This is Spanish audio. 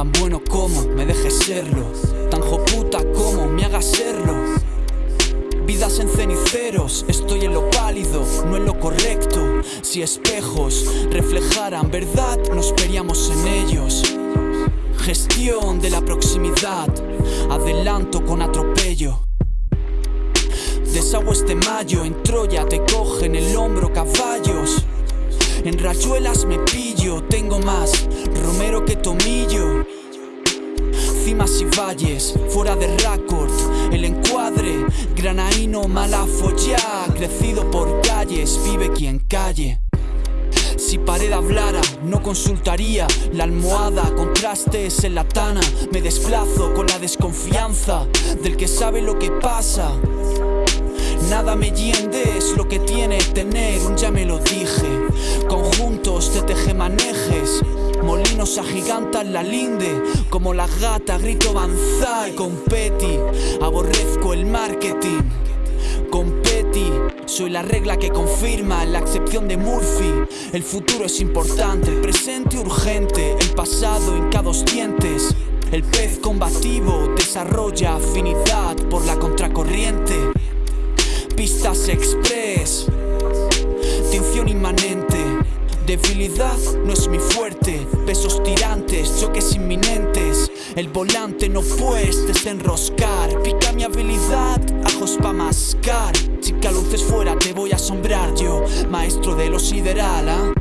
Tan bueno como me dejes serlo. Tan joputa como me hagas serlo. Vidas en ceniceros, estoy en lo pálido, no en lo correcto. Si espejos reflejaran verdad, nos veríamos en ellos. Gestión de la proximidad, adelanto con atropello. Desagües este mayo, en Troya te cogen el hombro caballos. En rayuelas me pillo, tengo más romero que tomillo. Cimas y valles, fuera de récord, el encuadre, granaíno malafo ya, crecido por calles, vive quien calle. Si pared hablara, no consultaría la almohada, contrastes en la tana, me desplazo con la desconfianza del que sabe lo que pasa. Nada me hiende, es lo que tiene tener un ya me lo dije. Conjuntos de tejemanejes, molinos agigantan la linde. Como la gata grito banzai con Petty, aborrezco el marketing. Con Petty, soy la regla que confirma la excepción de Murphy. El futuro es importante, el presente urgente, el pasado cada dos dientes. El pez combativo desarrolla afinidad por la contracorriente. Pistas express, tensión inmanente. Debilidad no es mi fuerte, pesos tirantes, choques inminentes. El volante no puedes desenroscar, pica mi habilidad, ajos pa' mascar. Chica, luces fuera, te voy a asombrar yo, maestro de lo sideral, ¿ah?